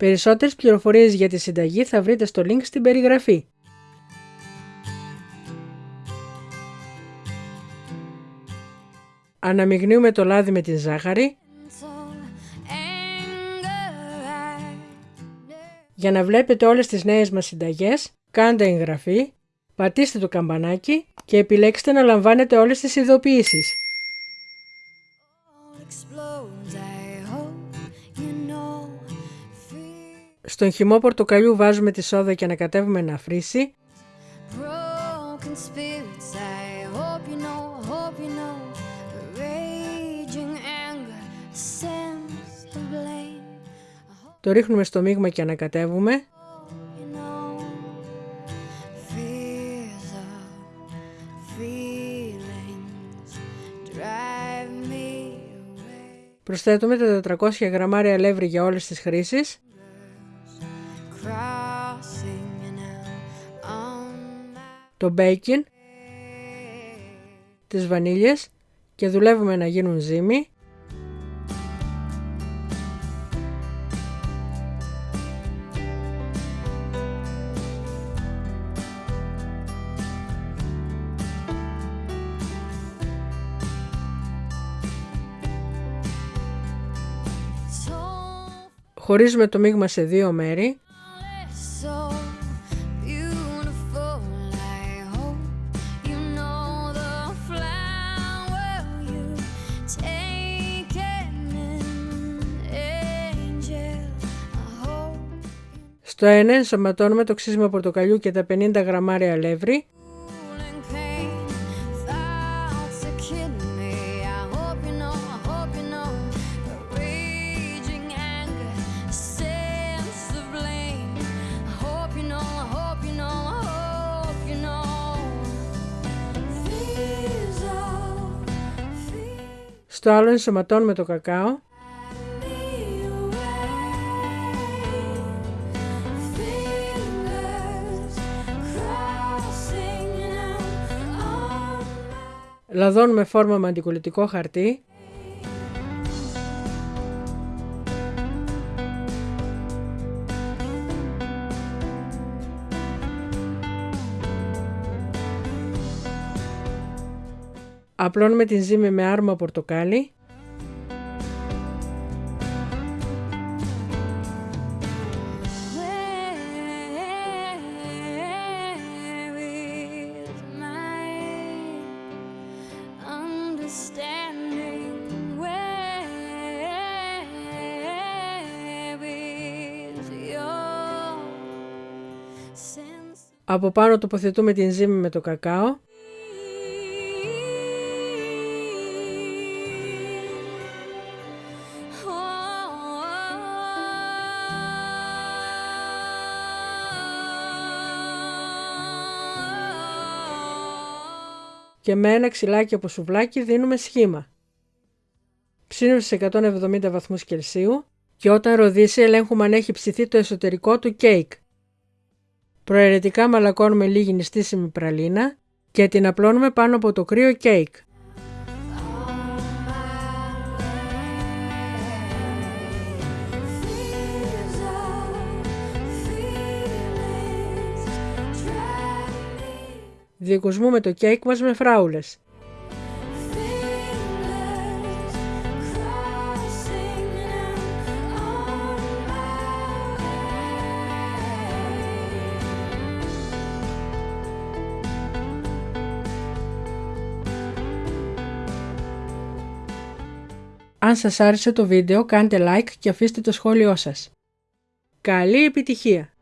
Περισσότερες πληροφορίες για τη συνταγή θα βρείτε στο link στην περιγραφή. Αναμειγνύουμε το λάδι με την ζάχαρη Για να βλέπετε όλες τις νέες μας συνταγές, κάντε εγγραφή, πατήστε το καμπανάκι και επιλέξτε να λαμβάνετε όλες τις ειδοποιήσεις. Στον χυμό πορτοκαλιού βάζουμε τη σόδα και ανακατεύουμε να φρίσει. Το ρίχνουμε στο μείγμα και ανακατεύουμε. Προσθέτουμε τα 400 γραμμάρια αλεύρι για όλες τις χρήσεις. Το μπέικιν, τις βανίλιες και δουλεύουμε να γίνουν ζύμη. Χωρίζουμε το μείγμα σε δύο μέρη. Στο ένα ενσωματώνουμε το ξύσμα πορτοκαλιού και τα 50 γραμμάρια αλεύρι. Στο άλλο ενσωματώνουμε το κακάο. Λαδώνουμε φόρμα με αντικολλητικό χαρτί. Απλώνουμε την ζύμη με άρμα πορτοκάλι. Από πάνω τοποθετούμε την ζύμη με το κακάο. και με ένα ξυλάκι από σουβλάκι δίνουμε σχήμα. Ψήνουμε σε 170 βαθμούς Κελσίου και όταν ροδίσει ελέγχουμε αν έχει ψηθεί το εσωτερικό του κέικ. Προαιρετικά μαλακώνουμε λίγη νηστίσιμη πραλίνα και την απλώνουμε πάνω από το κρύο κέικ. Διακοσμούμε το κέικ μας με φράουλες. Αν σας άρεσε το βίντεο κάντε like και αφήστε το σχόλιο σας. Καλή επιτυχία!